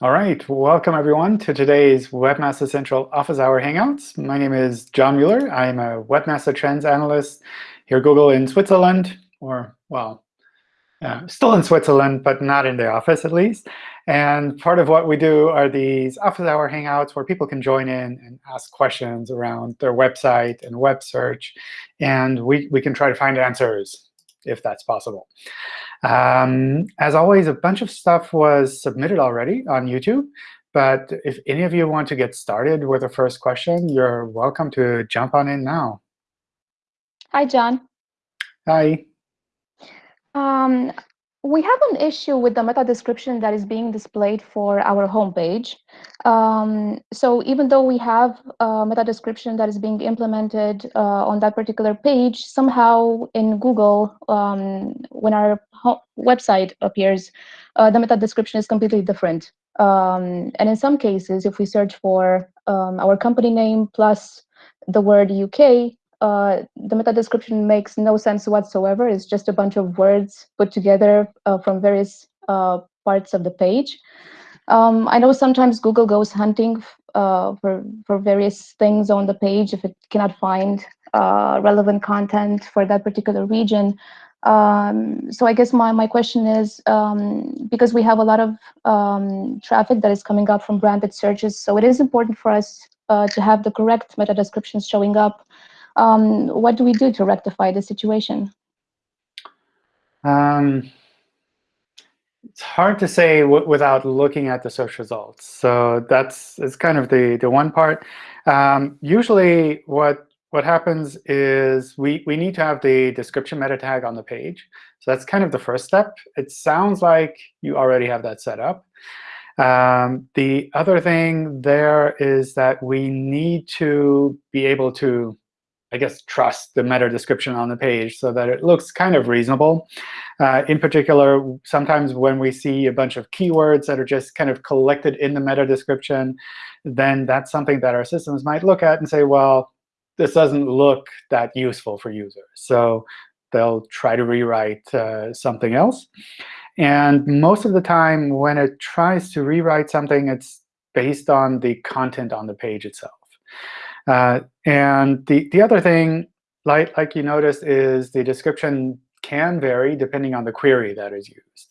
All right, welcome everyone to today's Webmaster Central Office Hour Hangouts. My name is John Mueller. I'm a Webmaster Trends Analyst here at Google in Switzerland, or, well, uh, still in Switzerland, but not in the office at least. And part of what we do are these Office Hour Hangouts where people can join in and ask questions around their website and web search. And we, we can try to find answers if that's possible. Um, as always, a bunch of stuff was submitted already on YouTube. But if any of you want to get started with the first question, you're welcome to jump on in now. Hi, John. Hi. Um, we have an issue with the meta description that is being displayed for our homepage. Um, so even though we have a meta description that is being implemented uh, on that particular page, somehow in Google, um, when our website appears, uh, the meta description is completely different. Um, and in some cases, if we search for um, our company name plus the word UK, uh, the meta description makes no sense whatsoever. It's just a bunch of words put together uh, from various uh, parts of the page. Um, I know sometimes Google goes hunting uh, for, for various things on the page if it cannot find uh, relevant content for that particular region. Um, so I guess my, my question is, um, because we have a lot of um, traffic that is coming up from branded searches, so it is important for us uh, to have the correct meta descriptions showing up um, what do we do to rectify the situation? Um, it's hard to say without looking at the search results. So that's it's kind of the the one part. Um, usually, what what happens is we we need to have the description meta tag on the page. So that's kind of the first step. It sounds like you already have that set up. Um, the other thing there is that we need to be able to I guess, trust the meta description on the page so that it looks kind of reasonable. Uh, in particular, sometimes when we see a bunch of keywords that are just kind of collected in the meta description, then that's something that our systems might look at and say, well, this doesn't look that useful for users. So they'll try to rewrite uh, something else. And most of the time, when it tries to rewrite something, it's based on the content on the page itself. Uh, and the, the other thing, like, like you noticed, is the description can vary depending on the query that is used.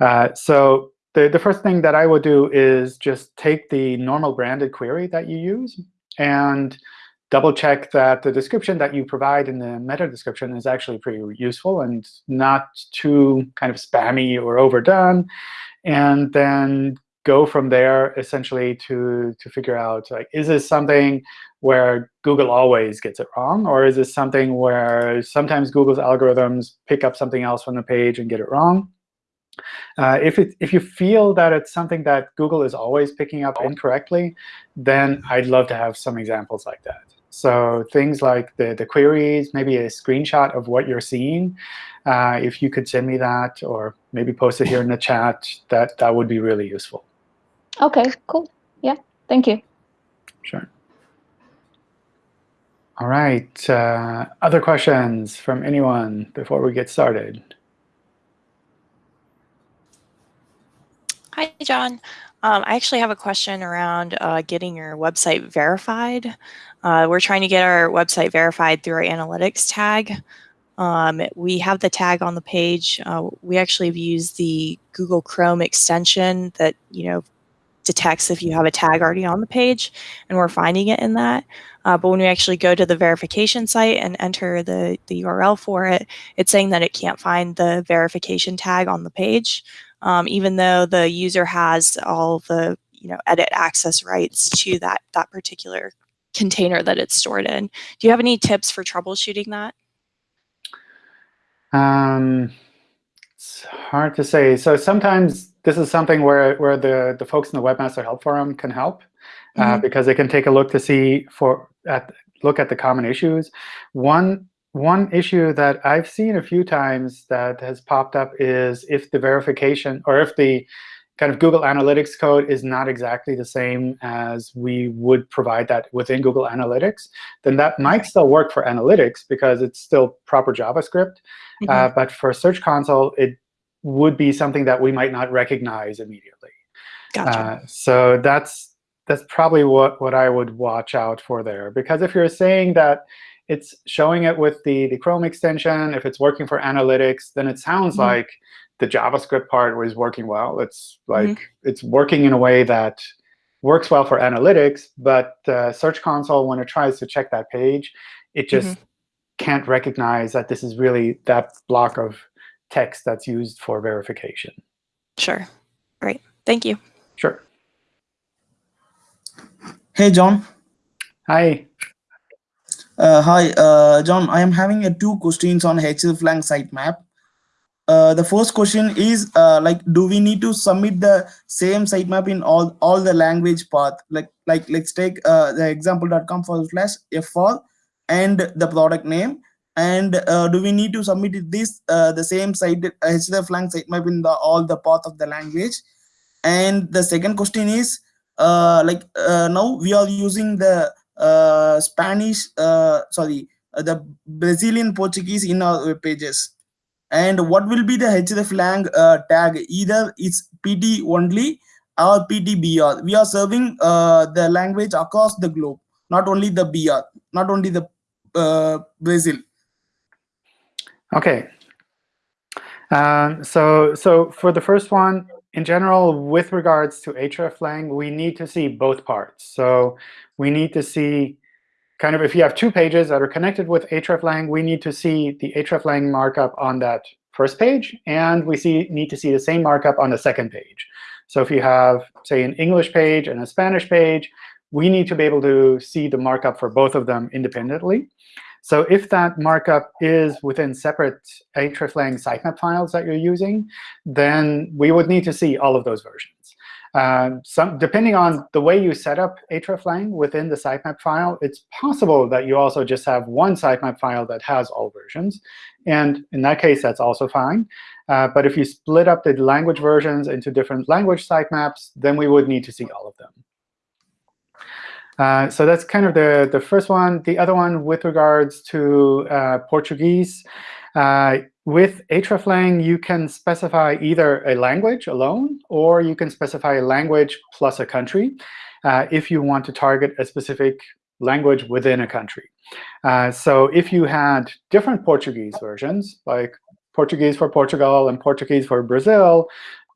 Uh, so the, the first thing that I would do is just take the normal branded query that you use and double check that the description that you provide in the meta description is actually pretty useful and not too kind of spammy or overdone. And then go from there essentially to, to figure out, like, is this something where Google always gets it wrong? Or is this something where sometimes Google's algorithms pick up something else from the page and get it wrong? Uh, if, it, if you feel that it's something that Google is always picking up incorrectly, then I'd love to have some examples like that. So things like the, the queries, maybe a screenshot of what you're seeing. Uh, if you could send me that or maybe post it here in the chat, that, that would be really useful. OK, cool. Yeah, thank you. Sure. All right. Uh, other questions from anyone before we get started? Hi, John. Um, I actually have a question around uh, getting your website verified. Uh, we're trying to get our website verified through our analytics tag. Um, we have the tag on the page. Uh, we actually have used the Google Chrome extension that you know detects if you have a tag already on the page, and we're finding it in that. Uh, but when we actually go to the verification site and enter the, the URL for it, it's saying that it can't find the verification tag on the page, um, even though the user has all the you know edit access rights to that, that particular container that it's stored in. Do you have any tips for troubleshooting that? Um, it's hard to say. So sometimes this is something where, where the, the folks in the Webmaster Help Forum can help. Mm -hmm. because they can take a look to see for at look at the common issues. One one issue that I've seen a few times that has popped up is if the verification or if the kind of Google Analytics code is not exactly the same as we would provide that within Google Analytics, then that might still work for Analytics because it's still proper JavaScript. Mm -hmm. uh, but for Search Console, it would be something that we might not recognize immediately. Gotcha. Uh, so that's that's probably what what I would watch out for there. Because if you're saying that it's showing it with the the Chrome extension, if it's working for analytics, then it sounds Mhm. like the JavaScript part was working well. It's like it's working in a way that works well for analytics, but uh, Search Console, when it tries to check that page, it just can't recognize that this is really that block of text that's used for verification. Sure. Great. Thank you. Sure. Hey, John. Hi. Uh, hi, uh, John. I am having uh, two questions on hreflang sitemap. Uh, the first question is uh, like, do we need to submit the same sitemap in all all the language path? Like, like let's take uh, the example.com forward slash fr and the product name. And uh, do we need to submit this uh, the same site hreflang sitemap in the all the path of the language? And the second question is like uh, now we are using the uh, Spanish, uh, sorry, uh, the Brazilian Portuguese in our web pages. And what will be the hreflang uh, tag? Either it's PT only or PTBR. We are serving uh, the language across the globe, not only the BR, not only the uh, Brazil. OK. Um, so, so for the first one, in general, with regards to hreflang, we need to see both parts. So we need to see kind of if you have two pages that are connected with hreflang, we need to see the hreflang markup on that first page, and we see need to see the same markup on the second page. So if you have, say, an English page and a Spanish page, we need to be able to see the markup for both of them independently. So if that markup is within separate hreflang sitemap files that you're using, then we would need to see all of those versions. Um, some, depending on the way you set up hreflang within the sitemap file, it's possible that you also just have one sitemap file that has all versions. And in that case, that's also fine. Uh, but if you split up the language versions into different language sitemaps, then we would need to see all of them. Uh, so that's kind of the, the first one. The other one with regards to uh, Portuguese, uh, with hreflang, you can specify either a language alone, or you can specify a language plus a country uh, if you want to target a specific language within a country. Uh, so if you had different Portuguese versions, like Portuguese for Portugal and Portuguese for Brazil,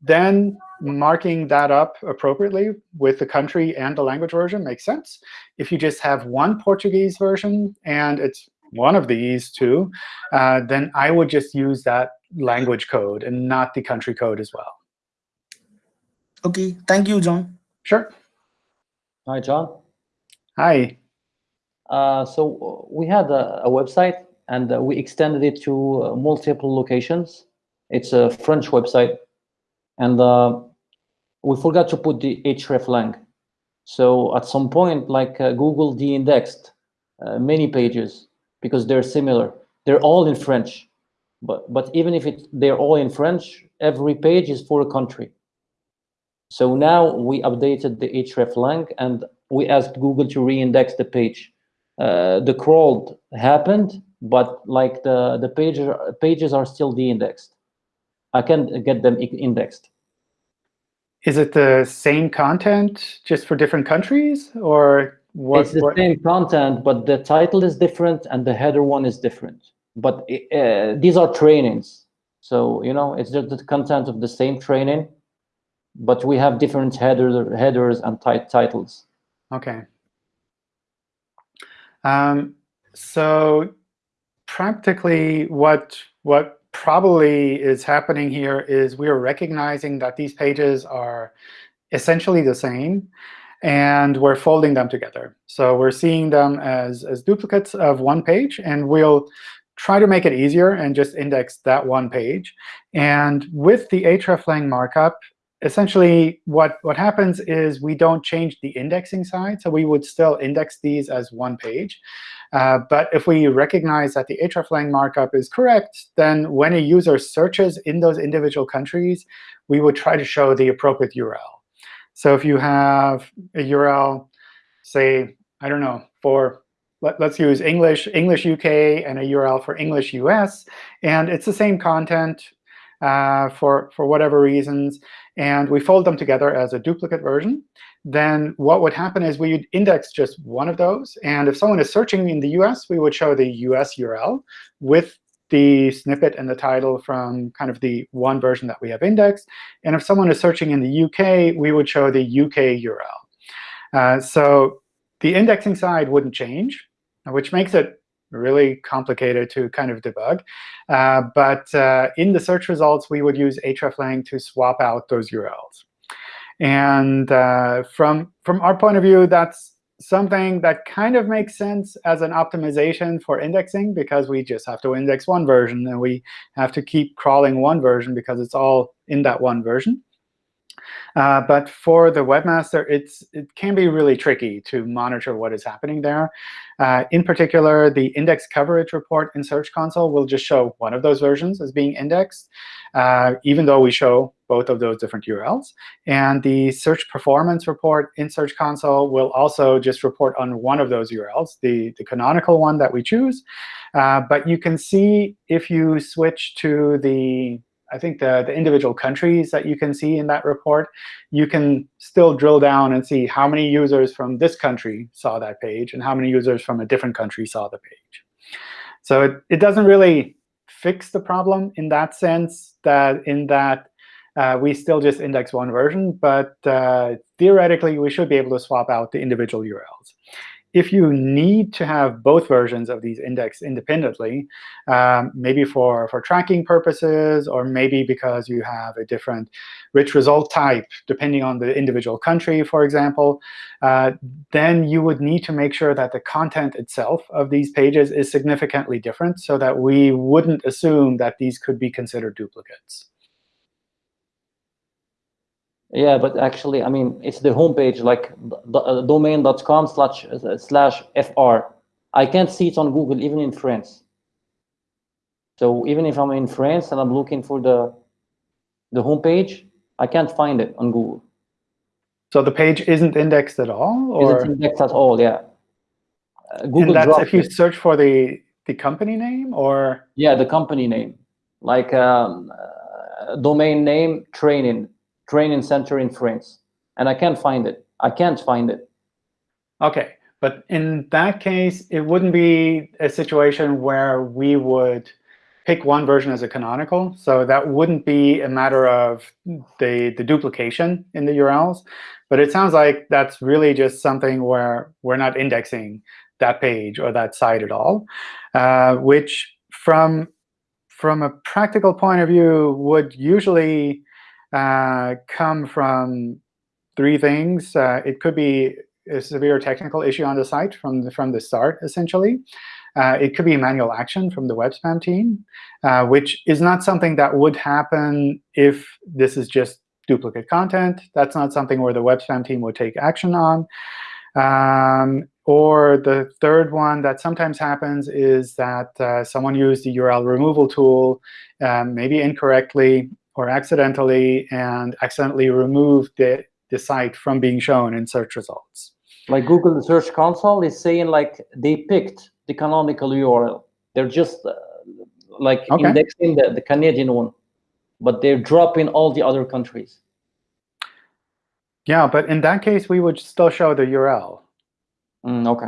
then marking that up appropriately with the country and the language version makes sense. If you just have one Portuguese version and it's one of these two, uh, then I would just use that language code and not the country code as well. OK, thank you, John. Sure. Hi, John. Hi. Uh, so we had a, a website, and uh, we extended it to uh, multiple locations. It's a French website, and uh, we forgot to put the href hreflang. So at some point, like uh, Google de-indexed uh, many pages because they're similar. They're all in French, but but even if it, they're all in French, every page is for a country. So now we updated the href hreflang, and we asked Google to re-index the page. Uh, the crawl happened, but like the the page, pages are still de-indexed. I can get them indexed. Is it the same content just for different countries, or what? it's the what- same content, but the title is different and the header one is different. But uh, these are trainings, so you know it's just the content of the same training, but we have different header headers and tit titles. OK. Um, so practically, what what probably is happening here is we are recognizing that these pages are essentially the same, and we're folding them together. So we're seeing them as, as duplicates of one page, and we'll try to make it easier and just index that one page. And with the hreflang markup, essentially what, what happens is we don't change the indexing side. So we would still index these as one page. Uh, but if we recognize that the hreflang markup is correct, then when a user searches in those individual countries, we would try to show the appropriate URL. So if you have a URL, say, I don't know, for let, us use English, English UK, and a URL for English US, and it's the same content, uh, for, for whatever reasons, and we fold them together as a duplicate version, then what would happen is we would index just one of those. And if someone is searching in the US, we would show the US URL with the snippet and the title from kind of the one version that we have indexed. And if someone is searching in the UK, we would show the UK URL. Uh, so the indexing side wouldn't change, which makes it really complicated to kind of debug. Uh, but uh, in the search results, we would use hreflang to swap out those URLs. And uh, from, from our point of view, that's something that kind of makes sense as an optimization for indexing, because we just have to index one version, and we have to keep crawling one version because it's all in that one version. Uh, but for the webmaster, it's, it can be really tricky to monitor what is happening there. Uh, in particular, the index coverage report in Search Console will just show one of those versions as being indexed, uh, even though we show both of those different URLs. And the search performance report in Search Console will also just report on one of those URLs, the, the canonical one that we choose. Uh, but you can see if you switch to the I think the, the individual countries that you can see in that report, you can still drill down and see how many users from this country saw that page and how many users from a different country saw the page. So it, it doesn't really fix the problem in that sense, that in that uh, we still just index one version. But uh, theoretically, we should be able to swap out the individual URLs if you need to have both versions of these indexed independently, um, maybe for, for tracking purposes, or maybe because you have a different rich result type, depending on the individual country, for example, uh, then you would need to make sure that the content itself of these pages is significantly different so that we wouldn't assume that these could be considered duplicates. Yeah, but actually, I mean, it's the homepage, like uh, domain.com slash uh, slash fr. I can't see it on Google, even in France. So even if I'm in France and I'm looking for the the homepage, I can't find it on Google. So the page isn't indexed at all, or isn't indexed at all? Yeah. Uh, Google. And that's if you it. search for the the company name, or yeah, the company name, like um, uh, domain name training training center in France, and I can't find it. I can't find it. OK, but in that case, it wouldn't be a situation where we would pick one version as a canonical. So that wouldn't be a matter of the, the duplication in the URLs. But it sounds like that's really just something where we're not indexing that page or that site at all, uh, which from, from a practical point of view would usually uh, come from three things. Uh, it could be a severe technical issue on the site from the, from the start, essentially. Uh, it could be a manual action from the web spam team, uh, which is not something that would happen if this is just duplicate content. That's not something where the web spam team would take action on. Um, or the third one that sometimes happens is that uh, someone used the URL removal tool, um, maybe incorrectly, or accidentally and accidentally remove the, the site from being shown in search results. Like Google Search Console is saying like they picked the canonical URL. They're just uh, like okay. indexing the, the Canadian one, but they're dropping all the other countries. Yeah, but in that case, we would still show the URL. Mm, OK.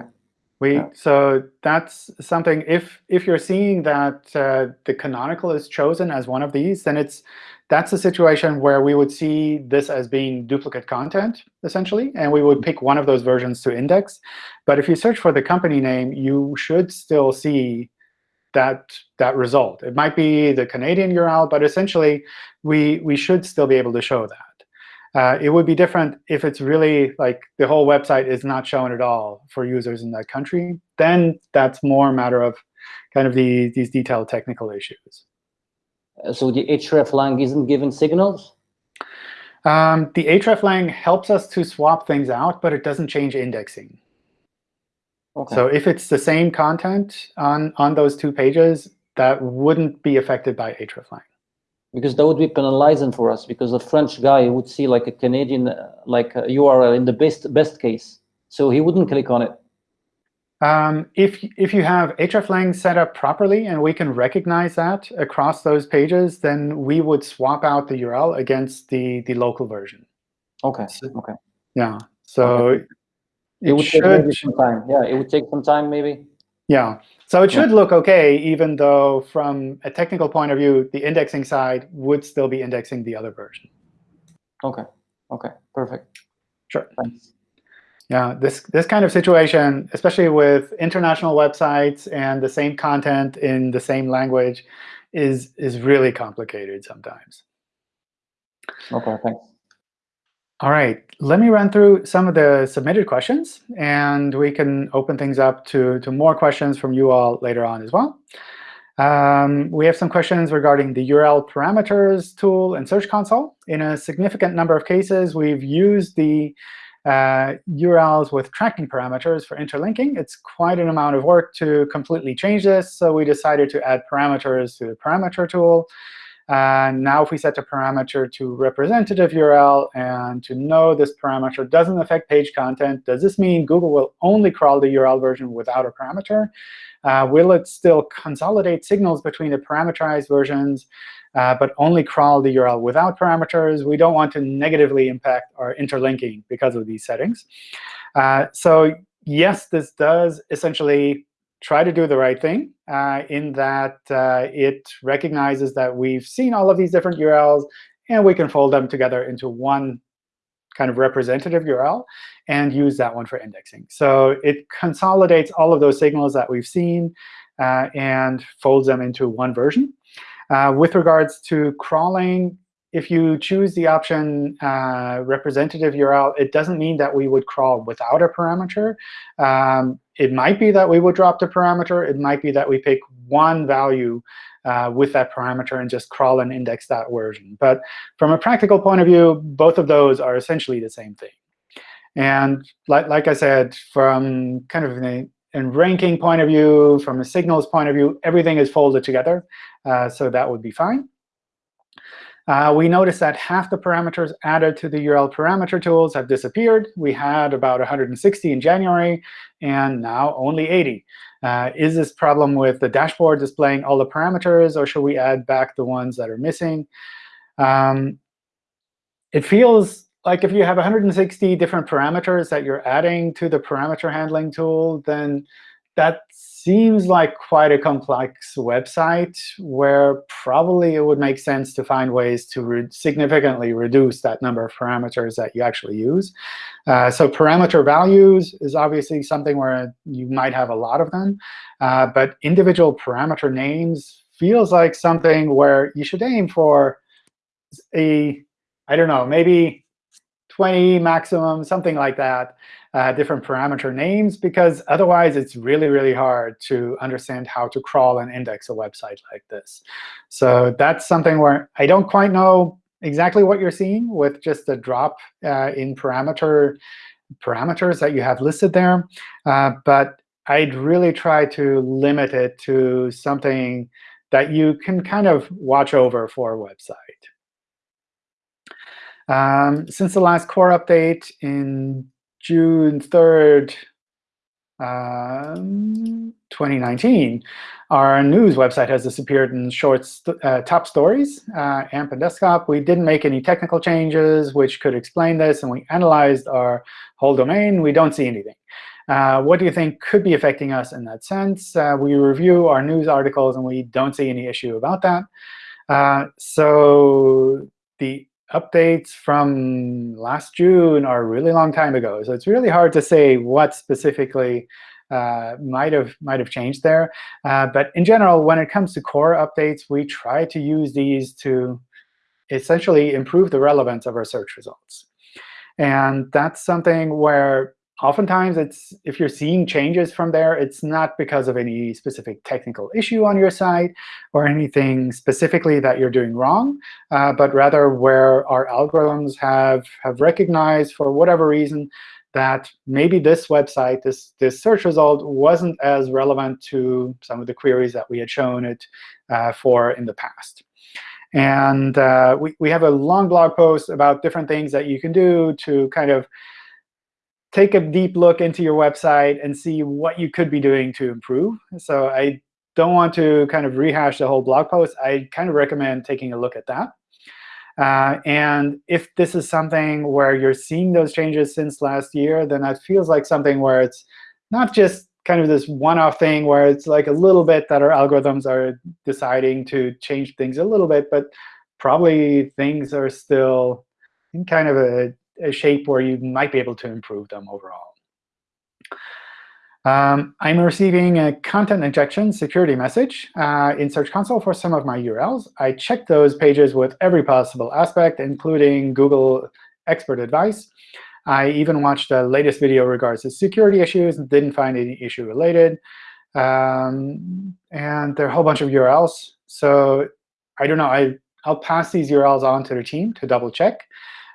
We yeah. so that's something. If if you're seeing that uh, the canonical is chosen as one of these, then it's that's a situation where we would see this as being duplicate content, essentially, and we would pick one of those versions to index. But if you search for the company name, you should still see that that result. It might be the Canadian URL, but essentially, we we should still be able to show that. Uh, it would be different if it's really like the whole website is not shown at all for users in that country. Then that's more a matter of kind of the, these detailed technical issues. Uh, so the hreflang isn't given signals? Um, the hreflang helps us to swap things out, but it doesn't change indexing. Okay. So if it's the same content on, on those two pages, that wouldn't be affected by hreflang because that would be penalizing for us because a French guy would see like a Canadian uh, like a URL in the best best case, so he wouldn't click on it. Um, if, if you have hreflang set up properly and we can recognize that across those pages, then we would swap out the URL against the, the local version. Okay. So- Okay. Yeah. So It it would take maybe should, some time. Yeah, it would take some time, maybe. yeah. So it Yeah. should look OK, even though from a technical point of view, the indexing side would still be indexing the other version. Okay. Okay. Perfect. Sure. Thanks. Yeah, this this kind of situation, especially with international websites and the same content in the same language, is is really complicated sometimes. Okay. Thanks. All right, let me run through some of the submitted questions, and we can open things up to, to more questions from you all later on as well. Um, we have some questions regarding the URL parameters tool in Search Console. In a significant number of cases, we've used the uh, URLs with tracking parameters for interlinking. It's quite an amount of work to completely change this, so we decided to add parameters to the parameter tool. Uh, now if we set a parameter to representative URL and to know this parameter doesn't affect page content, does this mean Google will only crawl the URL version without a parameter? Uh, will it still consolidate signals between the parameterized versions, uh, but only crawl the URL without parameters? We don't want to negatively impact our interlinking because of these settings. Uh, so yes, this does essentially try to do the right thing uh, in that uh, it recognizes that we've seen all of these different URLs, and we can fold them together into one kind of representative URL and use that one for indexing. So it consolidates all of those signals that we've seen uh, and folds them into one version. Uh, with regards to crawling, if you choose the option uh, representative URL, it doesn't mean that we would crawl without a parameter. Um, it might be that we would drop the parameter. It might be that we pick one value uh, with that parameter and just crawl and index that version. But from a practical point of view, both of those are essentially the same thing. And like, like I said, from kind of a, ranking point of view, from a signals point of view, everything is folded together. Uh, so that would be fine. Uh, we notice that half the parameters added to the URL parameter tools have disappeared. We had about 160 in January, and now only 80. Uh, is this problem with the dashboard displaying all the parameters, or should we add back the ones that are missing? Um, it feels like if you have 160 different parameters that you're adding to the parameter handling tool, then that seems like quite a complex website where probably it would make sense to find ways to re significantly reduce that number of parameters that you actually use. Uh, so parameter values is obviously something where you might have a lot of them. Uh, but individual parameter names feels like something where you should aim for a, I don't know, maybe 20 maximum, something like that, uh, different parameter names, because otherwise it's really, really hard to understand how to crawl and index a website like this. So that's something where I don't quite know exactly what you're seeing with just a drop uh, in parameter parameters that you have listed there. Uh, but I'd really try to limit it to something that you can kind of watch over for a website. Um, since the last core update in June 3rd, um, 2019, our news website has disappeared in short st uh, top stories, uh, AMP and desktop. We didn't make any technical changes which could explain this, and we analyzed our whole domain. We don't see anything. Uh, what do you think could be affecting us in that sense? Uh, we review our news articles, and we don't see any issue about that. Uh, so the updates from last June are a really long time ago. So it's really hard to say what specifically uh, might have might have changed there. Uh, but in general, when it comes to core updates, we try to use these to essentially improve the relevance of our search results. And that's something where oftentimes it's if you're seeing changes from there, it's not because of any specific technical issue on your site or anything specifically that you're doing wrong, uh, but rather where our algorithms have, have recognized for whatever reason that maybe this website, this, this search result, wasn't as relevant to some of the queries that we had shown it uh, for in the past. And uh, we, we have a long blog post about different things that you can do to kind of take a deep look into your website and see what you could be doing to improve. So I don't want to kind of rehash the whole blog post. I kind of recommend taking a look at that. Uh, and if this is something where you're seeing those changes since last year, then that feels like something where it's not just kind of this one-off thing where it's like a little bit that our algorithms are deciding to change things a little bit, but probably things are still in kind of a, a shape where you might be able to improve them overall. Um, I'm receiving a content injection security message uh, in Search Console for some of my URLs. I checked those pages with every possible aspect, including Google expert advice. I even watched the latest video regards to security issues and didn't find any issue related. Um, and there are a whole bunch of URLs. So I don't know. I, I'll pass these URLs on to the team to double check.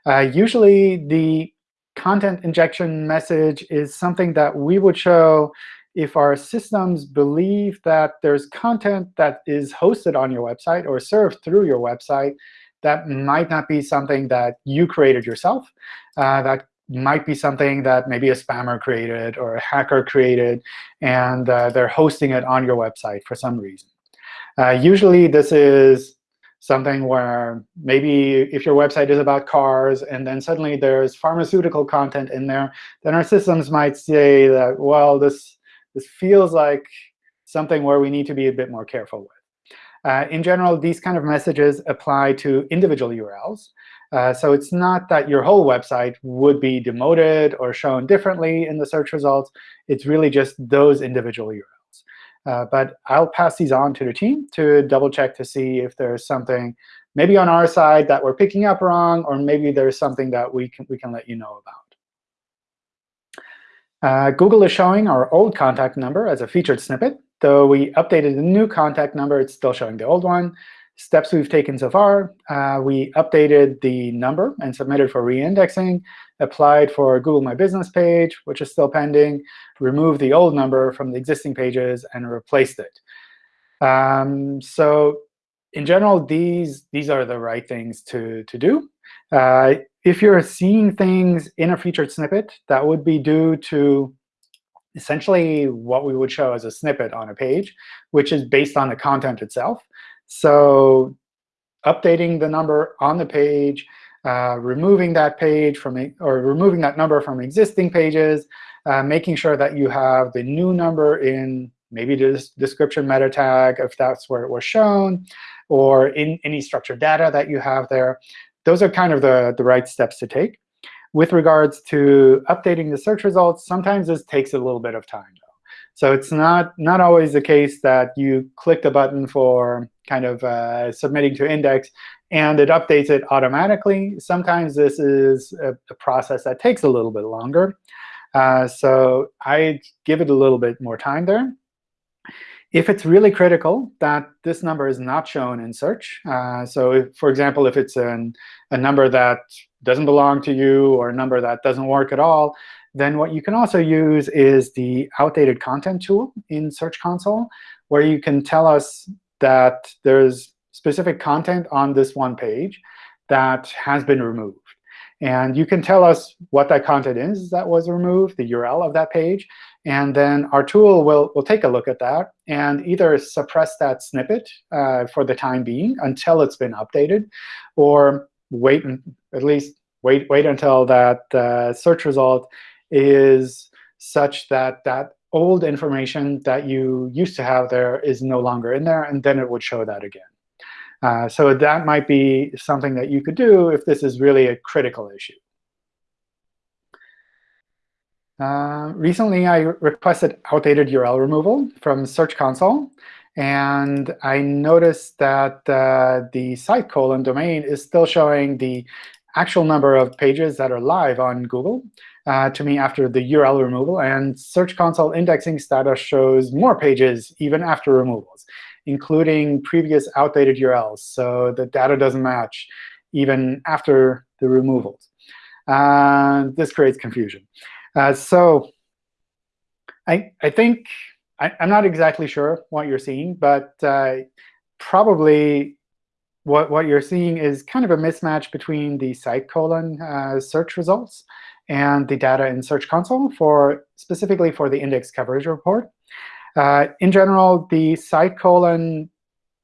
Uh, usually, the content injection message is something that we would show if our systems believe that there's content that is hosted on your website or served through your website that might not be something that you created yourself. Uh, that might be something that maybe a spammer created or a hacker created, and uh, they're hosting it on your website for some reason. Uh, usually, this is something where maybe if your website is about cars and then suddenly there's pharmaceutical content in there, then our systems might say that, well, this, this feels like something where we need to be a bit more careful with. Uh, in general, these kind of messages apply to individual URLs. Uh, so it's not that your whole website would be demoted or shown differently in the search results. It's really just those individual URLs. Uh, but I'll pass these on to the team to double check to see if there's something maybe on our side that we're picking up wrong, or maybe there's something that we can, we can let you know about. Uh, Google is showing our old contact number as a featured snippet. Though we updated the new contact number, it's still showing the old one. Steps we've taken so far, uh, we updated the number and submitted for reindexing, applied for Google My Business page, which is still pending, removed the old number from the existing pages, and replaced it. Um, so in general, these, these are the right things to, to do. Uh, if you're seeing things in a featured snippet, that would be due to essentially what we would show as a snippet on a page, which is based on the content itself. So updating the number on the page, uh, removing that page from or removing that number from existing pages, uh, making sure that you have the new number in maybe the description meta tag if that's where it was shown, or in any structured data that you have there. Those are kind of the, the right steps to take. With regards to updating the search results, sometimes this takes a little bit of time. Though. So it's not, not always the case that you click the button for kind of uh, submitting to index, and it updates it automatically. Sometimes this is a, a process that takes a little bit longer. Uh, so I give it a little bit more time there. If it's really critical that this number is not shown in search, uh, so if, for example, if it's an, a number that doesn't belong to you or a number that doesn't work at all, then what you can also use is the outdated content tool in Search Console, where you can tell us that there's specific content on this one page that has been removed. And you can tell us what that content is that was removed, the URL of that page. And then our tool will, will take a look at that and either suppress that snippet uh, for the time being until it's been updated, or wait at least wait wait until that uh, search result is such that that old information that you used to have there is no longer in there, and then it would show that again. Uh, so that might be something that you could do if this is really a critical issue. Uh, recently, I requested outdated URL removal from Search Console. And I noticed that uh, the site colon domain is still showing the actual number of pages that are live on Google uh, to me after the URL removal. And Search Console indexing status shows more pages even after removals, including previous outdated URLs. So the data doesn't match even after the removals. Uh, this creates confusion. Uh, so I, I think I, am not exactly sure what you're seeing, but uh, probably what, what you're seeing is kind of a mismatch between the site colon uh, search results and the data in Search Console for specifically for the index coverage report. Uh, in general, the site colon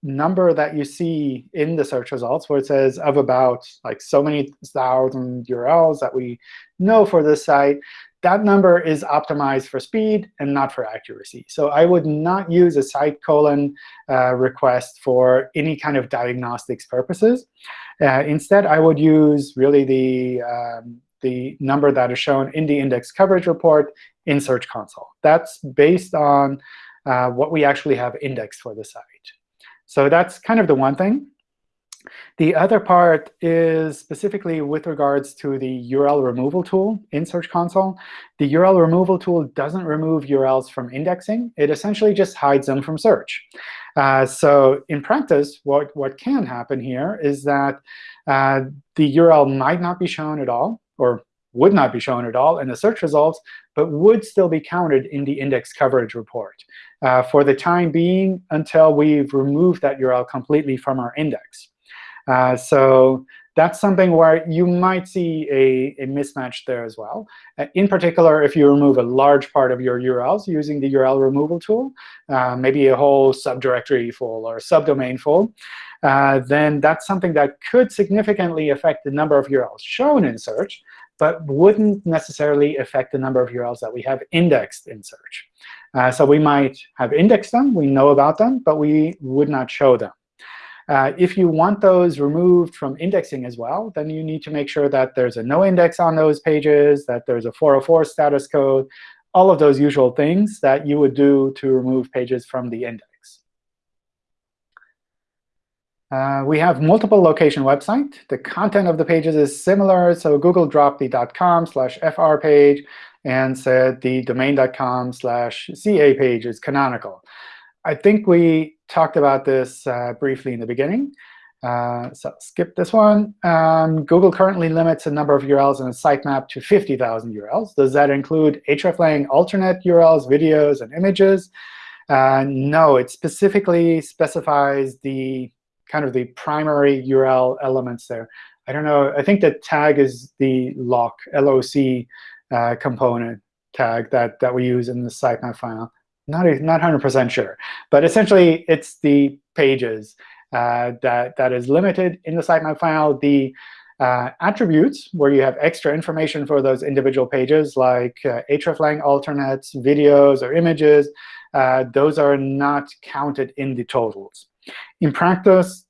number that you see in the search results, where it says of about like so many thousand URLs that we know for this site, that number is optimized for speed and not for accuracy. So I would not use a site colon uh, request for any kind of diagnostics purposes. Uh, instead, I would use really the, um, the number that is shown in the index coverage report in Search Console. That's based on uh, what we actually have indexed for the site. So that's kind of the one thing. The other part is specifically with regards to the URL removal tool in Search Console. The URL removal tool doesn't remove URLs from indexing. It essentially just hides them from search. Uh, so in practice, what, what can happen here is that uh, the URL might not be shown at all, or would not be shown at all in the search results, but would still be counted in the index coverage report uh, for the time being until we've removed that URL completely from our index. Uh, so that's something where you might see a, a mismatch there as well. Uh, in particular, if you remove a large part of your URLs using the URL removal tool, uh, maybe a whole subdirectory full or subdomain full, uh, then that's something that could significantly affect the number of URLs shown in search, but wouldn't necessarily affect the number of URLs that we have indexed in search. Uh, so we might have indexed them, we know about them, but we would not show them. Uh, if you want those removed from indexing as well, then you need to make sure that there's a no index on those pages, that there's a 404 status code, all of those usual things that you would do to remove pages from the index. Uh, we have multiple location website. The content of the pages is similar. So Google dropped the .com slash fr page and said the domain.com slash ca page is canonical. I think we talked about this uh, briefly in the beginning. Uh, so skip this one. Um, Google currently limits the number of URLs in a sitemap to 50,000 URLs. Does that include hreflang alternate URLs, videos, and images? Uh, no, it specifically specifies the kind of the primary URL elements there. I don't know. I think the tag is the loc, LOC uh, component tag that, that we use in the sitemap file. Not, not 100% sure. But essentially, it's the pages uh, that, that is limited in the sitemap file. The uh, attributes, where you have extra information for those individual pages, like uh, hreflang alternates, videos, or images, uh, those are not counted in the totals. In practice,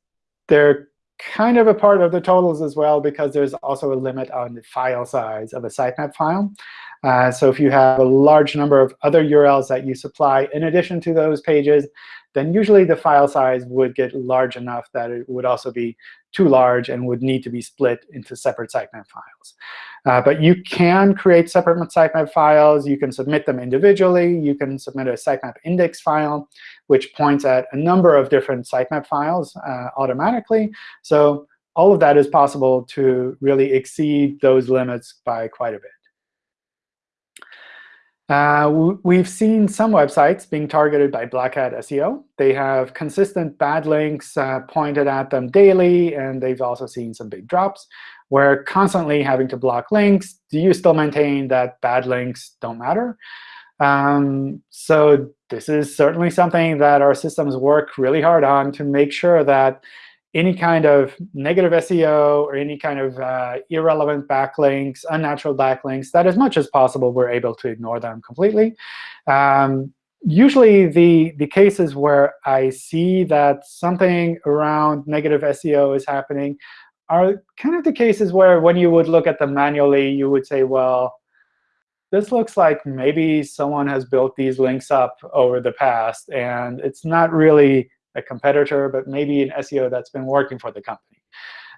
they're kind of a part of the totals as well, because there's also a limit on the file size of a sitemap file. Uh, so if you have a large number of other URLs that you supply in addition to those pages, then usually the file size would get large enough that it would also be too large and would need to be split into separate sitemap files. Uh, but you can create separate sitemap files. You can submit them individually. You can submit a sitemap index file, which points at a number of different sitemap files uh, automatically. So all of that is possible to really exceed those limits by quite a bit. Uh, we've seen some websites being targeted by Black Hat SEO. They have consistent bad links uh, pointed at them daily, and they've also seen some big drops. We're constantly having to block links. Do you still maintain that bad links don't matter? Um, so this is certainly something that our systems work really hard on to make sure that any kind of negative SEO or any kind of uh, irrelevant backlinks, unnatural backlinks, that as much as possible, we're able to ignore them completely. Um, usually, the, the cases where I see that something around negative SEO is happening are kind of the cases where when you would look at them manually, you would say, well, this looks like maybe someone has built these links up over the past, and it's not really a competitor, but maybe an SEO that's been working for the company.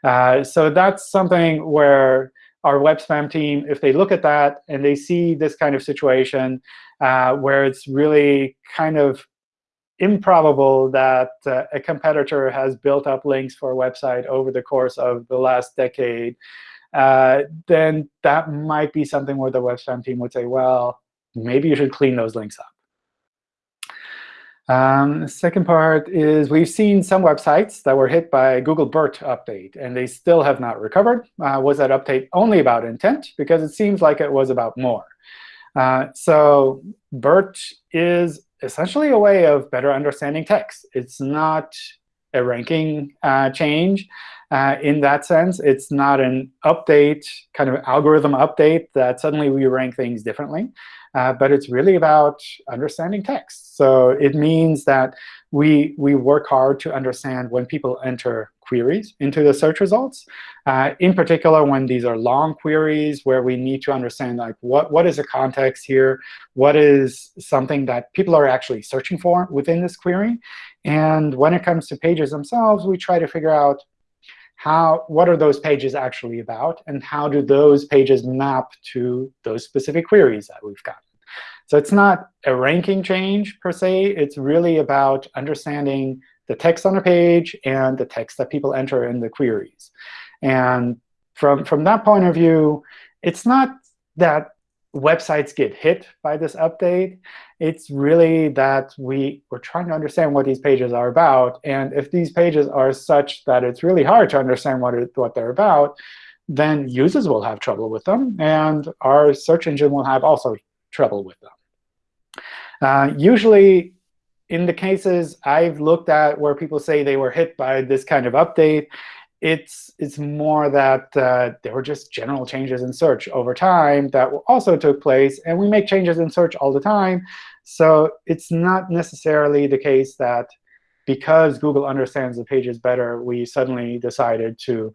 Uh, so that's something where our web spam team, if they look at that and they see this kind of situation uh, where it's really kind of improbable that uh, a competitor has built up links for a website over the course of the last decade, uh, then that might be something where the web spam team would say, well, maybe you should clean those links up. Um, second part is we've seen some websites that were hit by Google BERT update, and they still have not recovered. Uh, was that update only about intent? Because it seems like it was about more. Uh, so BERT is essentially a way of better understanding text. It's not a ranking uh, change uh, in that sense. It's not an update, kind of algorithm update that suddenly we rank things differently. Uh, but it's really about understanding text. So it means that we, we work hard to understand when people enter queries into the search results. Uh, in particular, when these are long queries where we need to understand like what, what is the context here, what is something that people are actually searching for within this query. And when it comes to pages themselves, we try to figure out how, what are those pages actually about, and how do those pages map to those specific queries that we've got. So it's not a ranking change per se. It's really about understanding the text on a page and the text that people enter in the queries. And from, from that point of view, it's not that websites get hit by this update. It's really that we, we're trying to understand what these pages are about. And if these pages are such that it's really hard to understand what, it, what they're about, then users will have trouble with them. And our search engine will have also trouble with them. Uh, usually, in the cases I've looked at where people say they were hit by this kind of update, it's it's more that uh, there were just general changes in search over time that also took place. And we make changes in search all the time. So it's not necessarily the case that because Google understands the pages better, we suddenly decided to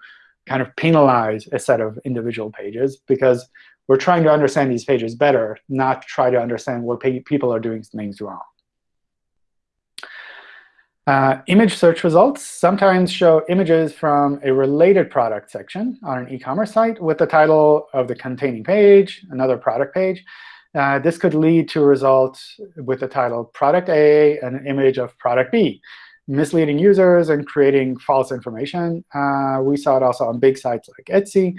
kind of penalize a set of individual pages. Because we're trying to understand these pages better, not try to understand where people are doing things wrong. Uh, image search results sometimes show images from a related product section on an e-commerce site with the title of the containing page, another product page. Uh, this could lead to a result with the title product A and an image of product B misleading users and creating false information. Uh, we saw it also on big sites like Etsy.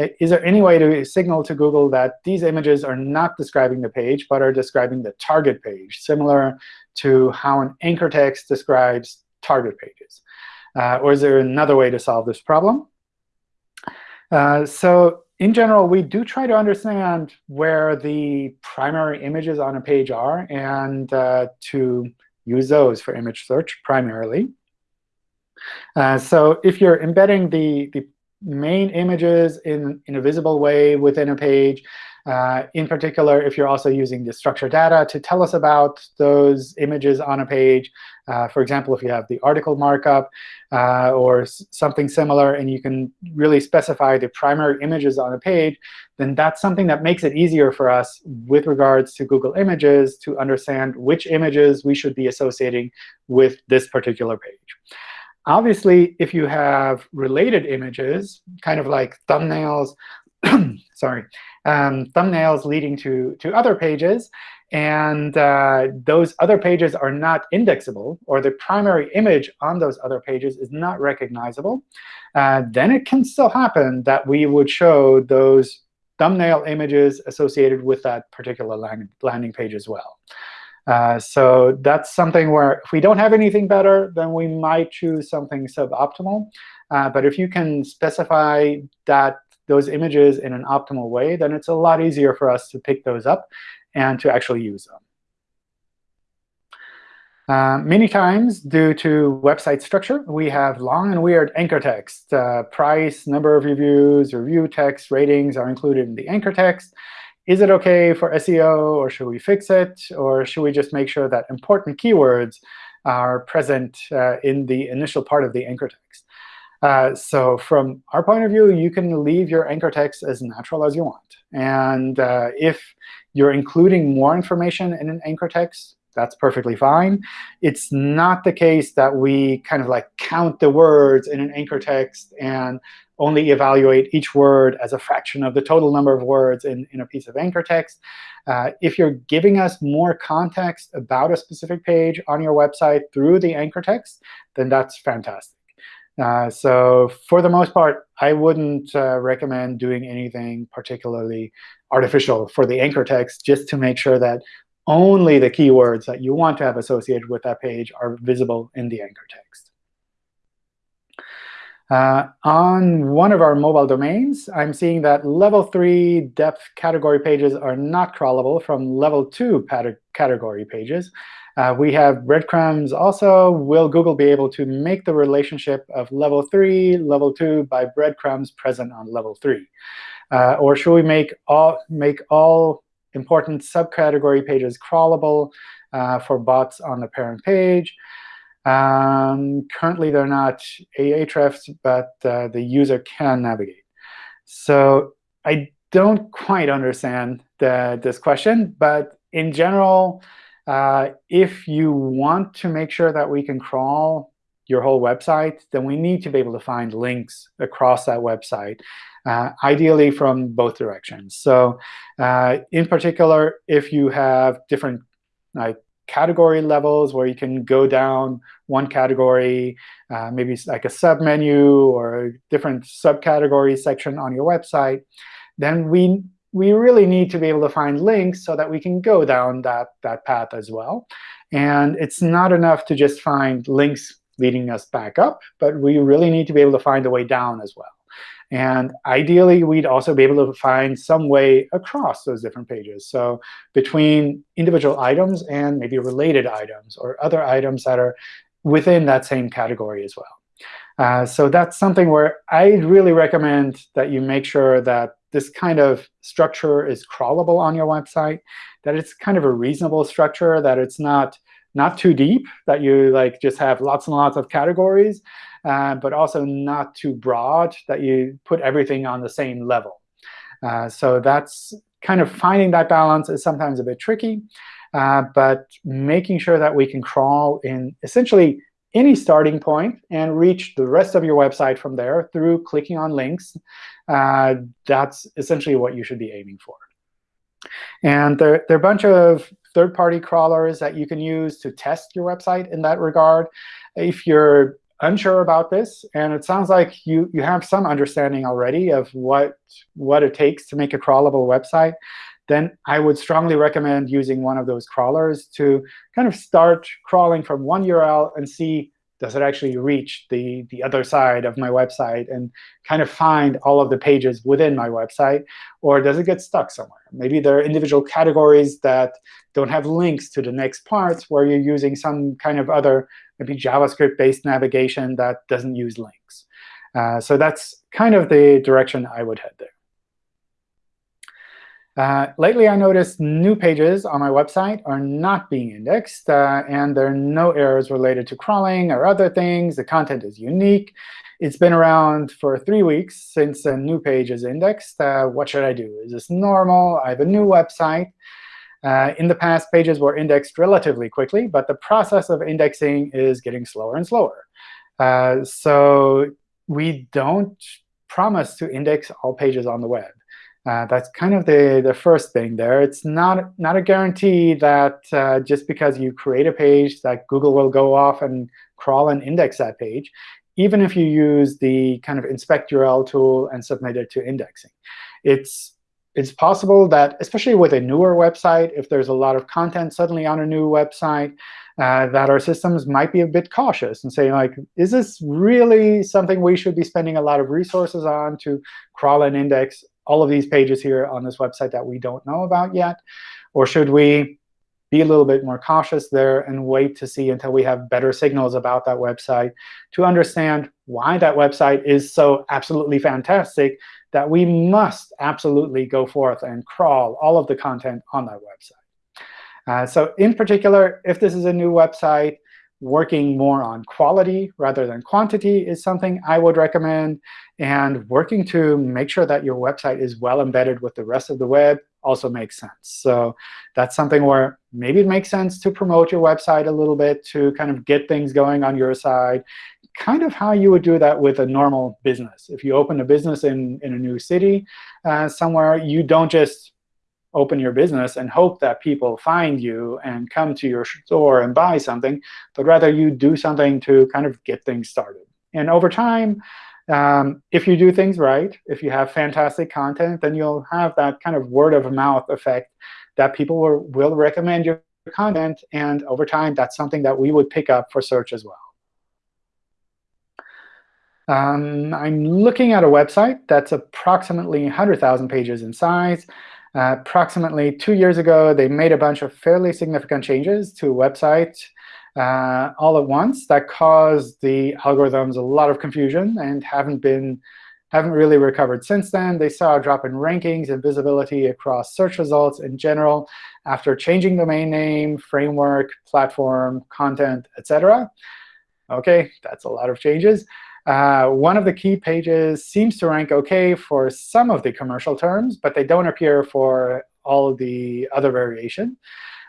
Uh, is there any way to signal to Google that these images are not describing the page, but are describing the target page, similar to how an anchor text describes target pages? Uh, or is there another way to solve this problem? Uh, so in general, we do try to understand where the primary images on a page are and uh, to use those for image search primarily. Uh, so if you're embedding the, the main images in, in a visible way within a page, uh, in particular, if you're also using the structured data to tell us about those images on a page, uh, for example, if you have the article markup uh, or something similar, and you can really specify the primary images on a page, then that's something that makes it easier for us with regards to Google Images to understand which images we should be associating with this particular page. Obviously, if you have related images, kind of like thumbnails, sorry, um, thumbnails leading to, to other pages, and uh, those other pages are not indexable, or the primary image on those other pages is not recognizable, uh, then it can still happen that we would show those thumbnail images associated with that particular landing page as well. Uh, so that's something where if we don't have anything better, then we might choose something suboptimal. Uh, but if you can specify that those images in an optimal way, then it's a lot easier for us to pick those up and to actually use them. Uh, many times, due to website structure, we have long and weird anchor text. Uh, price, number of reviews, review text, ratings are included in the anchor text. Is it OK for SEO, or should we fix it? Or should we just make sure that important keywords are present uh, in the initial part of the anchor text? Uh, so from our point of view, you can leave your anchor text as natural as you want. And uh, if you're including more information in an anchor text, that's perfectly fine. It's not the case that we kind of like count the words in an anchor text and only evaluate each word as a fraction of the total number of words in, in a piece of anchor text. Uh, if you're giving us more context about a specific page on your website through the anchor text, then that's fantastic. Uh, so for the most part, I wouldn't uh, recommend doing anything particularly artificial for the anchor text just to make sure that only the keywords that you want to have associated with that page are visible in the anchor text. Uh, on one of our mobile domains, I'm seeing that level 3 depth category pages are not crawlable from level 2 category pages. Uh, we have breadcrumbs also. Will Google be able to make the relationship of level 3, level 2 by breadcrumbs present on level 3? Uh, or should we make all, make all important subcategory pages crawlable uh, for bots on the parent page? Um, currently, they're not a hrefs, but uh, the user can navigate. So I don't quite understand the, this question. But in general, uh, if you want to make sure that we can crawl your whole website, then we need to be able to find links across that website, uh, ideally from both directions. So uh, in particular, if you have different like category levels where you can go down one category, uh, maybe like a submenu or a different subcategory section on your website, then we we really need to be able to find links so that we can go down that, that path as well. And it's not enough to just find links leading us back up, but we really need to be able to find a way down as well. And ideally, we'd also be able to find some way across those different pages. So between individual items and maybe related items or other items that are within that same category as well. Uh, so that's something where I really recommend that you make sure that this kind of structure is crawlable on your website, that it's kind of a reasonable structure, that it's not not too deep, that you like just have lots and lots of categories, uh, but also not too broad, that you put everything on the same level. Uh, so that's kind of finding that balance is sometimes a bit tricky. Uh, but making sure that we can crawl in essentially any starting point and reach the rest of your website from there through clicking on links, uh, that's essentially what you should be aiming for. And there, there are a bunch of third-party crawlers that you can use to test your website in that regard. If you're unsure about this, and it sounds like you, you have some understanding already of what, what it takes to make a crawlable website, then I would strongly recommend using one of those crawlers to kind of start crawling from one URL and see does it actually reach the, the other side of my website and kind of find all of the pages within my website? Or does it get stuck somewhere? Maybe there are individual categories that don't have links to the next parts where you're using some kind of other maybe JavaScript-based navigation that doesn't use links. Uh, so that's kind of the direction I would head there. Uh, lately, I noticed new pages on my website are not being indexed, uh, and there are no errors related to crawling or other things. The content is unique. It's been around for three weeks since a new page is indexed. Uh, what should I do? Is this normal? I have a new website. Uh, in the past, pages were indexed relatively quickly, but the process of indexing is getting slower and slower. Uh, so we don't promise to index all pages on the web. Uh, that's kind of the, the first thing there. It's not, not a guarantee that uh, just because you create a page that Google will go off and crawl and index that page, even if you use the kind of inspect URL tool and submit it to indexing. It's, it's possible that, especially with a newer website, if there's a lot of content suddenly on a new website, uh, that our systems might be a bit cautious and say, like, is this really something we should be spending a lot of resources on to crawl and index all of these pages here on this website that we don't know about yet? Or should we be a little bit more cautious there and wait to see until we have better signals about that website to understand why that website is so absolutely fantastic that we must absolutely go forth and crawl all of the content on that website. Uh, so in particular, if this is a new website, working more on quality rather than quantity is something I would recommend. And working to make sure that your website is well embedded with the rest of the web also makes sense. So that's something where maybe it makes sense to promote your website a little bit to kind of get things going on your side, kind of how you would do that with a normal business. If you open a business in, in a new city uh, somewhere, you don't just open your business and hope that people find you and come to your store and buy something, but rather you do something to kind of get things started. And over time, um, if you do things right, if you have fantastic content, then you'll have that kind of word of mouth effect that people will, will recommend your content. And over time, that's something that we would pick up for search as well. Um, I'm looking at a website that's approximately 100,000 pages in size. Uh, approximately two years ago, they made a bunch of fairly significant changes to a website uh, all at once that caused the algorithms a lot of confusion and haven't been haven't really recovered since then. They saw a drop in rankings and visibility across search results in general after changing domain name, framework, platform, content, etc. OK, that's a lot of changes. Uh, one of the key pages seems to rank OK for some of the commercial terms, but they don't appear for all the other variation.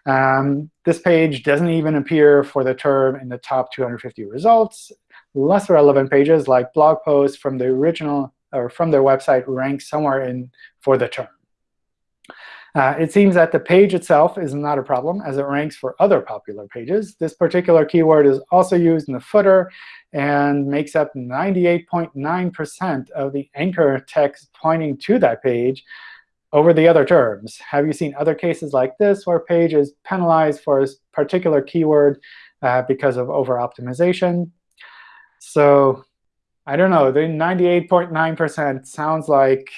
Um, this page doesn't even appear for the term in the top 250 results. Less relevant pages like blog posts from the original or from their website rank somewhere in for the term. Uh, it seems that the page itself is not a problem, as it ranks for other popular pages. This particular keyword is also used in the footer and makes up 98.9% of the anchor text pointing to that page over the other terms. Have you seen other cases like this where a page is penalized for a particular keyword uh, because of over-optimization? So I don't know. The 98.9% sounds like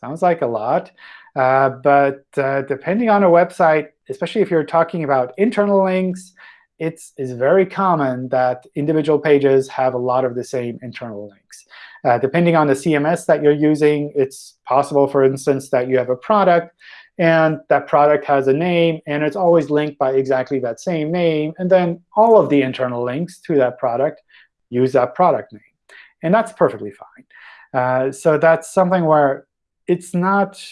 sounds like a lot. Uh, but uh, depending on a website, especially if you're talking about internal links, it's, it's very common that individual pages have a lot of the same internal links. Uh, depending on the CMS that you're using, it's possible, for instance, that you have a product, and that product has a name, and it's always linked by exactly that same name. And then all of the internal links to that product use that product name. And that's perfectly fine. Uh, so that's something where it's not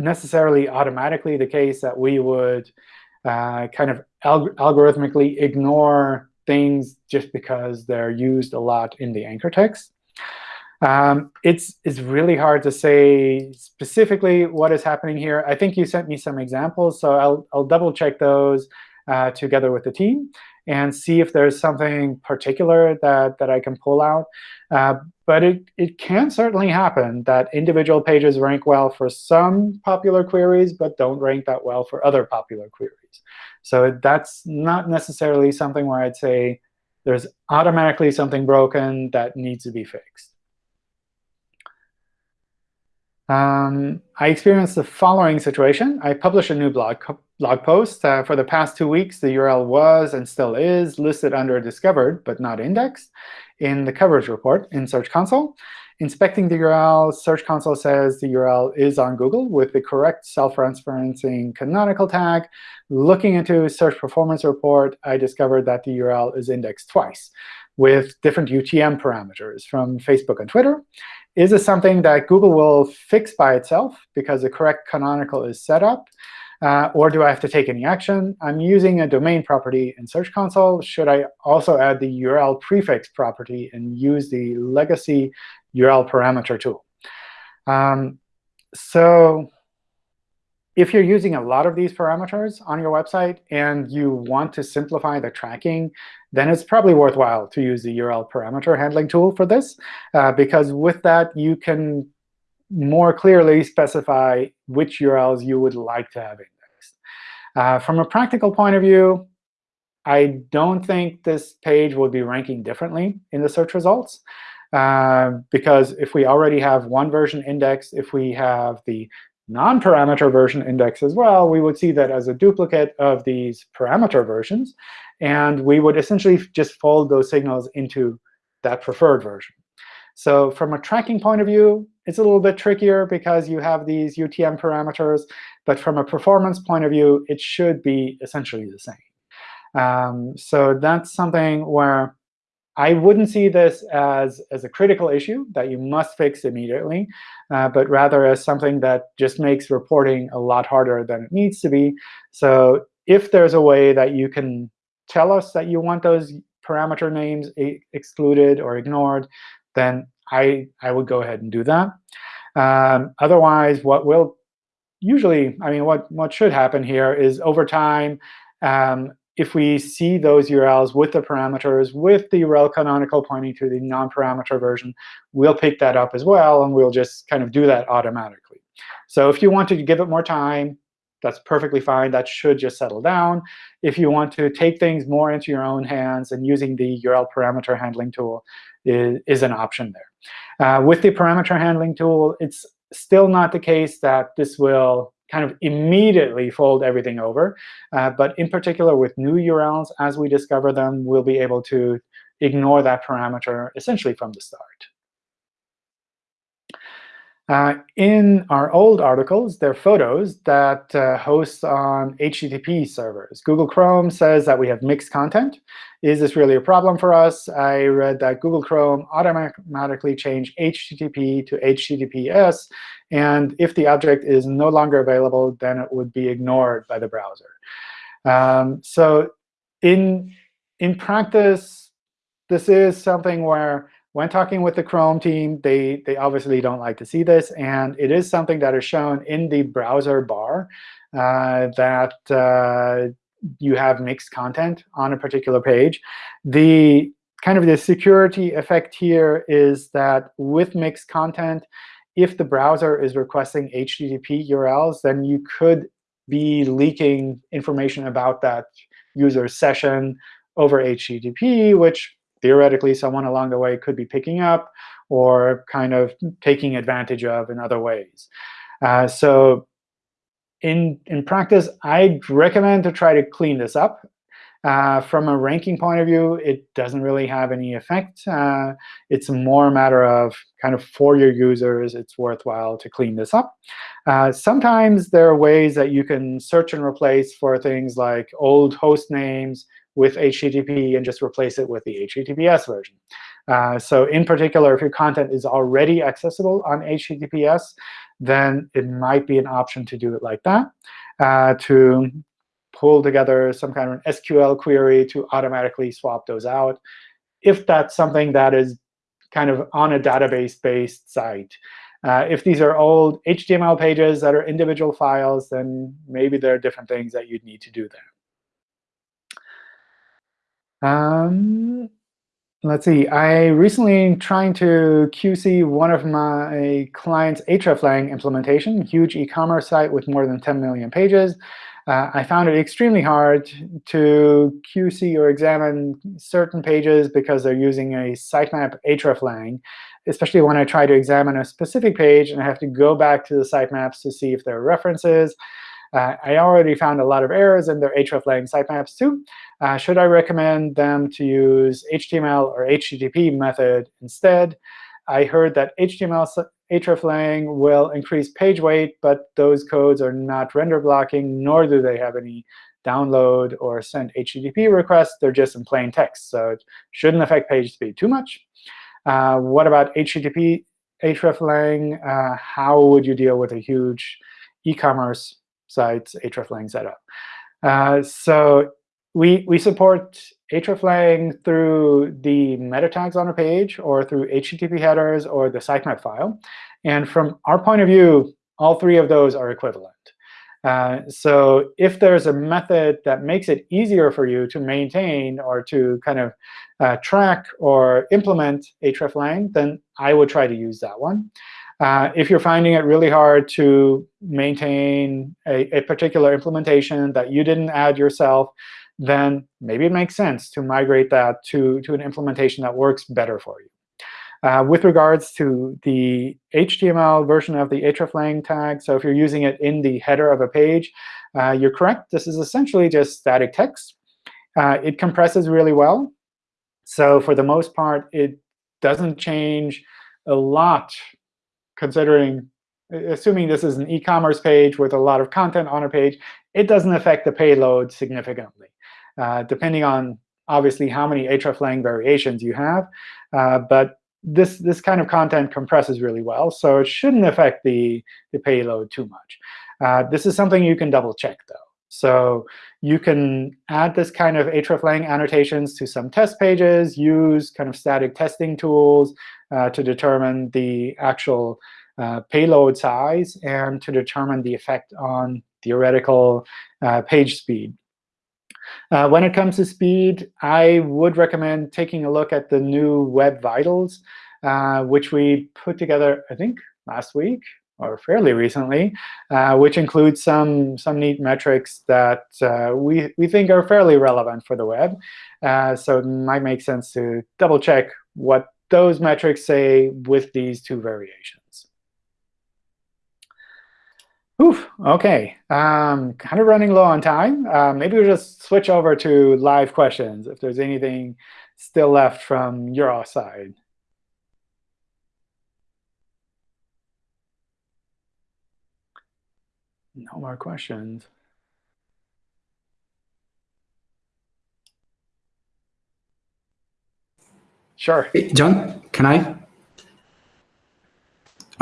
necessarily automatically the case that we would uh, kind of alg algorithmically ignore things just because they're used a lot in the anchor text. Um, it's, it's really hard to say specifically what is happening here. I think you sent me some examples, so I'll, I'll double check those uh, together with the team and see if there's something particular that, that I can pull out. Uh, but it, it can certainly happen that individual pages rank well for some popular queries, but don't rank that well for other popular queries. So that's not necessarily something where I'd say there's automatically something broken that needs to be fixed. Um, I experienced the following situation. I published a new blog, blog post. Uh, for the past two weeks, the URL was and still is listed under discovered, but not indexed, in the coverage report in Search Console. Inspecting the URL, Search Console says the URL is on Google with the correct self-referencing canonical tag. Looking into Search Performance Report, I discovered that the URL is indexed twice with different UTM parameters from Facebook and Twitter. Is this something that Google will fix by itself because the correct canonical is set up? Uh, or do I have to take any action? I'm using a domain property in Search Console. Should I also add the URL prefix property and use the legacy URL parameter tool? Um, so if you're using a lot of these parameters on your website and you want to simplify the tracking, then it's probably worthwhile to use the URL parameter handling tool for this, uh, because with that, you can more clearly specify which URLs you would like to have indexed. Uh, from a practical point of view, I don't think this page will be ranking differently in the search results. Uh, because if we already have one version indexed, if we have the non-parameter version index as well, we would see that as a duplicate of these parameter versions. And we would essentially just fold those signals into that preferred version. So from a tracking point of view, it's a little bit trickier because you have these UTM parameters. But from a performance point of view, it should be essentially the same. Um, so that's something where I wouldn't see this as, as a critical issue that you must fix immediately, uh, but rather as something that just makes reporting a lot harder than it needs to be. So if there's a way that you can tell us that you want those parameter names excluded or ignored, then I, I would go ahead and do that. Um, otherwise, what will usually, I mean, what, what should happen here is over time, um, if we see those URLs with the parameters, with the URL canonical pointing to the non-parameter version, we'll pick that up as well, and we'll just kind of do that automatically. So if you want to give it more time, that's perfectly fine. That should just settle down. If you want to take things more into your own hands and using the URL parameter handling tool is, is an option there. Uh, with the parameter handling tool, it's still not the case that this will kind of immediately fold everything over. Uh, but in particular, with new URLs, as we discover them, we'll be able to ignore that parameter essentially from the start. Uh, in our old articles, there are photos that uh, host on HTTP servers. Google Chrome says that we have mixed content. Is this really a problem for us? I read that Google Chrome automatically changed HTTP to HTTPS. And if the object is no longer available, then it would be ignored by the browser. Um, so in, in practice, this is something where when talking with the Chrome team, they, they obviously don't like to see this. And it is something that is shown in the browser bar uh, that uh, you have mixed content on a particular page. The kind of the security effect here is that with mixed content, if the browser is requesting HTTP URLs, then you could be leaking information about that user session over HTTP, which theoretically someone along the way could be picking up or kind of taking advantage of in other ways. Uh, so in, in practice, I'd recommend to try to clean this up. Uh, from a ranking point of view, it doesn't really have any effect. Uh, it's more a matter of kind of for your users, it's worthwhile to clean this up. Uh, sometimes there are ways that you can search and replace for things like old host names, with HTTP and just replace it with the HTTPS version. Uh, so in particular, if your content is already accessible on HTTPS, then it might be an option to do it like that, uh, to pull together some kind of an SQL query to automatically swap those out, if that's something that is kind of on a database-based site. Uh, if these are old HTML pages that are individual files, then maybe there are different things that you'd need to do there. Um, let's see. I recently trying to QC one of my client's hreflang implementation, huge e-commerce site with more than 10 million pages. Uh, I found it extremely hard to QC or examine certain pages because they're using a sitemap hreflang, especially when I try to examine a specific page and I have to go back to the sitemaps to see if there are references. Uh, I already found a lot of errors in their hreflang sitemaps too. Uh, should I recommend them to use HTML or HTTP method instead? I heard that HTML hreflang will increase page weight, but those codes are not render blocking, nor do they have any download or send HTTP requests. They're just in plain text, so it shouldn't affect page speed too much. Uh, what about HTTP hreflang? Uh, how would you deal with a huge e-commerce site's hreflang setup? Uh, so we, we support hreflang through the meta tags on a page or through HTTP headers or the sitemap file. And from our point of view, all three of those are equivalent. Uh, so if there's a method that makes it easier for you to maintain or to kind of uh, track or implement hreflang, then I would try to use that one. Uh, if you're finding it really hard to maintain a, a particular implementation that you didn't add yourself, then maybe it makes sense to migrate that to, to an implementation that works better for you. Uh, with regards to the HTML version of the hreflang tag, so if you're using it in the header of a page, uh, you're correct. This is essentially just static text. Uh, it compresses really well. So for the most part, it doesn't change a lot considering, assuming this is an e-commerce page with a lot of content on a page, it doesn't affect the payload significantly. Uh, depending on, obviously, how many hreflang variations you have. Uh, but this, this kind of content compresses really well, so it shouldn't affect the, the payload too much. Uh, this is something you can double check, though. So you can add this kind of hreflang annotations to some test pages, use kind of static testing tools to determine the actual uh, payload size and to determine the effect on theoretical uh, page speed. Uh, when it comes to speed, I would recommend taking a look at the new Web Vitals, uh, which we put together, I think, last week or fairly recently, uh, which includes some, some neat metrics that uh, we, we think are fairly relevant for the web. Uh, so it might make sense to double check what those metrics say with these two variations. Oof, OK. Um, kind of running low on time. Uh, maybe we'll just switch over to live questions if there's anything still left from your side. No more questions. Sure. John, can I?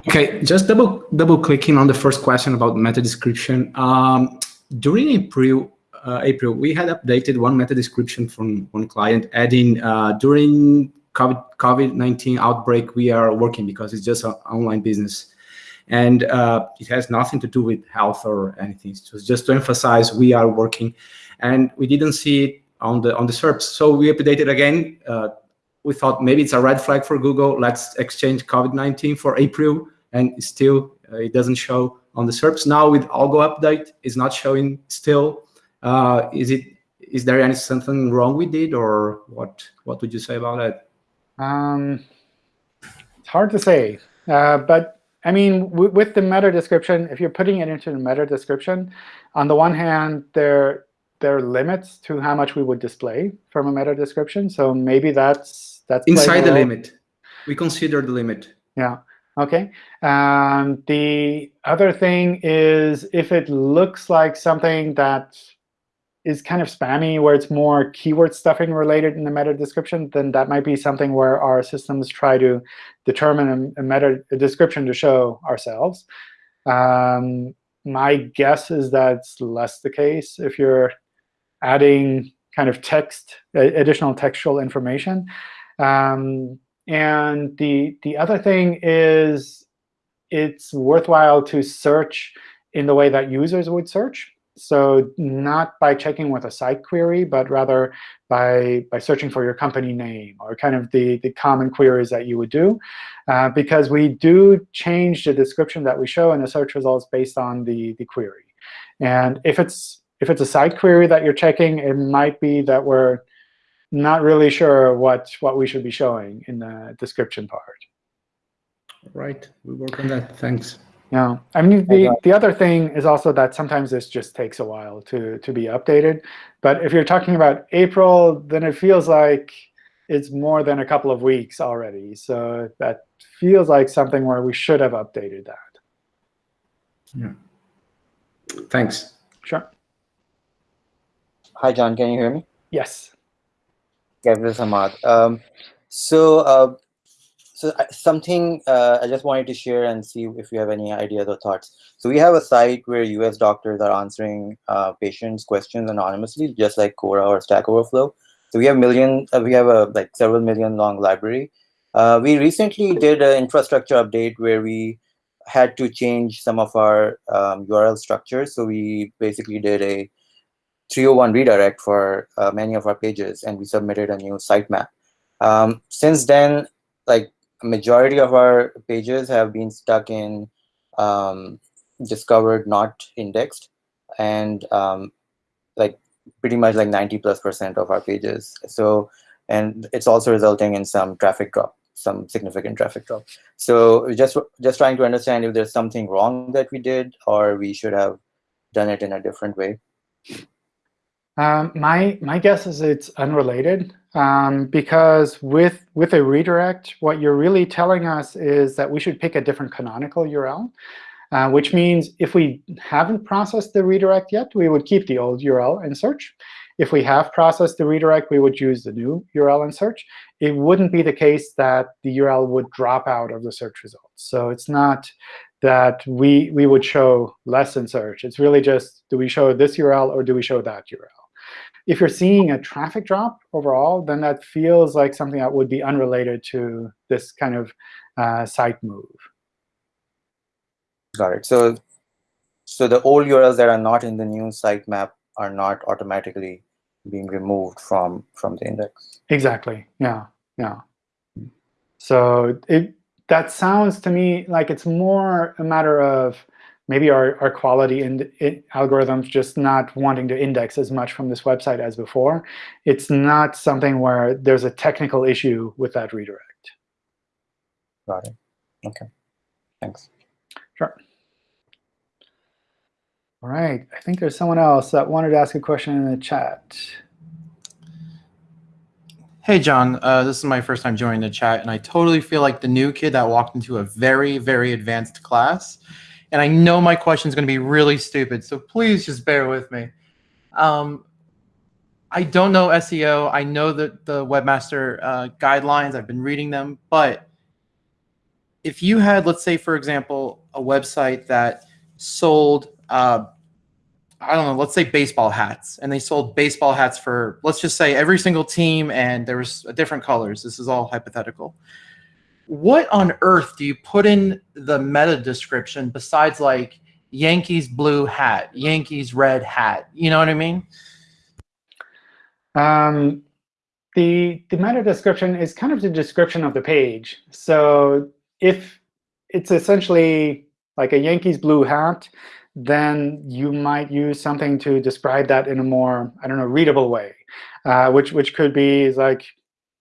Okay, just double double clicking on the first question about meta description. Um, during April, uh, April, we had updated one meta description from one client, adding uh, during COVID COVID nineteen outbreak, we are working because it's just an online business, and uh, it has nothing to do with health or anything. So just to emphasize, we are working, and we didn't see it on the on the SERPs. So we updated again uh, we thought maybe it's a red flag for Google. Let's exchange COVID-19 for April, and still uh, it doesn't show on the SERPs. Now with Algo update, it's not showing still. Uh, is it? Is there any something wrong with it, or what? What would you say about that? Um, it's hard to say, uh, but I mean, with the meta description, if you're putting it into the meta description, on the one hand, there there are limits to how much we would display from a meta description. So maybe that's that's inside the limit. We consider the limit. Yeah. OK. Um, the other thing is if it looks like something that is kind of spammy, where it's more keyword stuffing related in the meta description, then that might be something where our systems try to determine a, a meta a description to show ourselves. Um, my guess is that's less the case if you're adding kind of text, additional textual information. Um, and the, the other thing is it's worthwhile to search in the way that users would search. So not by checking with a site query, but rather by, by searching for your company name or kind of the, the common queries that you would do. Uh, because we do change the description that we show in the search results based on the, the query. And if it's, if it's a site query that you're checking, it might be that we're not really sure what, what we should be showing in the description part. Right. We work on that. Thanks. Yeah. I mean, the, the other thing is also that sometimes this just takes a while to, to be updated. But if you're talking about April, then it feels like it's more than a couple of weeks already. So that feels like something where we should have updated that. Yeah. Thanks. Sure. Hi, John. Can you hear me? Yes. Gabriel Samad. Um, so, uh, so something uh, I just wanted to share and see if you have any ideas or thoughts. So we have a site where US doctors are answering uh, patients' questions anonymously, just like Quora or Stack Overflow. So we have million, uh, we have a like several million long library. Uh, we recently did an infrastructure update where we had to change some of our um, URL structures. So we basically did a 301 redirect for uh, many of our pages, and we submitted a new sitemap. Um, since then, like majority of our pages have been stuck in um, discovered not indexed, and um, like pretty much like 90 plus percent of our pages. So, and it's also resulting in some traffic drop, some significant traffic drop. So just just trying to understand if there's something wrong that we did, or we should have done it in a different way. Um, my my guess is it's unrelated um, because with with a redirect, what you're really telling us is that we should pick a different canonical URL, uh, which means if we haven't processed the redirect yet, we would keep the old URL in search. If we have processed the redirect, we would use the new URL in search. It wouldn't be the case that the URL would drop out of the search results. So it's not that we we would show less in search. It's really just do we show this URL or do we show that URL? If you're seeing a traffic drop overall, then that feels like something that would be unrelated to this kind of uh, site move. Got it. So, so the old URLs that are not in the new sitemap are not automatically being removed from from the index. Exactly. Yeah. Yeah. So it that sounds to me like it's more a matter of maybe our, our quality in, in algorithms just not wanting to index as much from this website as before. It's not something where there's a technical issue with that redirect. Got it. Okay. Thanks. Sure. All right. I think there's someone else that wanted to ask a question in the chat. Hey, John, uh, this is my first time joining the chat, and I totally feel like the new kid that walked into a very, very advanced class. And I know my question is going to be really stupid, so please just bear with me. Um, I don't know SEO. I know that the webmaster uh, guidelines, I've been reading them, but if you had, let's say, for example, a website that sold uh, I don't know, let's say baseball hats, and they sold baseball hats for, let's just say every single team, and there was different colors. This is all hypothetical. What on earth do you put in the meta description besides like Yankees blue hat, Yankees red hat? You know what I mean? Um, the, the meta description is kind of the description of the page. So if it's essentially like a Yankees blue hat, then you might use something to describe that in a more, I don't know, readable way, uh, which which could be like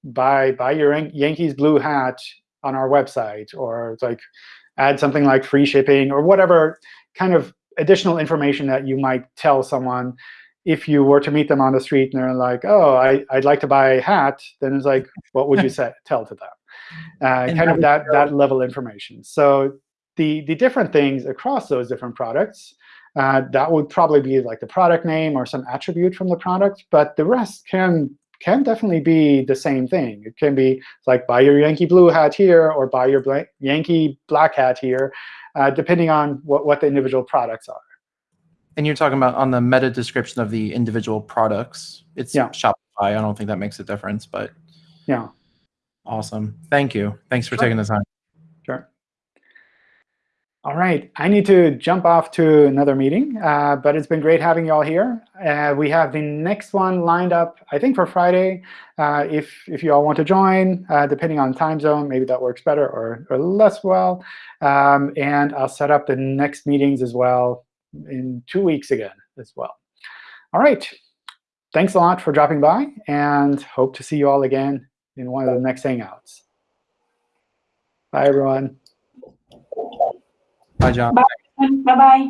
buy buy your Yankees blue hat on our website, or like add something like free shipping, or whatever kind of additional information that you might tell someone if you were to meet them on the street and they're like, oh, I, I'd like to buy a hat, then it's like, what would you say, tell to them? Uh, kind of that, that level information. So the, the different things across those different products, uh, that would probably be like the product name or some attribute from the product. But the rest can can definitely be the same thing. It can be like buy your Yankee blue hat here or buy your blank, Yankee black hat here, uh, depending on what, what the individual products are. And you're talking about on the meta description of the individual products. It's Yeah. Shopify. I don't think that makes a difference, but Yeah. awesome. Thank you. Thanks for Sure. taking the time. All right, I need to jump off to another meeting, uh, but it's been great having you all here. Uh, we have the next one lined up, I think, for Friday. Uh, if if you all want to join, uh, depending on time zone, maybe that works better or, or less well. Um, and I'll set up the next meetings as well in two weeks again as well. All right, thanks a lot for dropping by, and hope to see you all again in one of the next Hangouts. Bye, everyone. Bye, John. Bye. Bye-bye.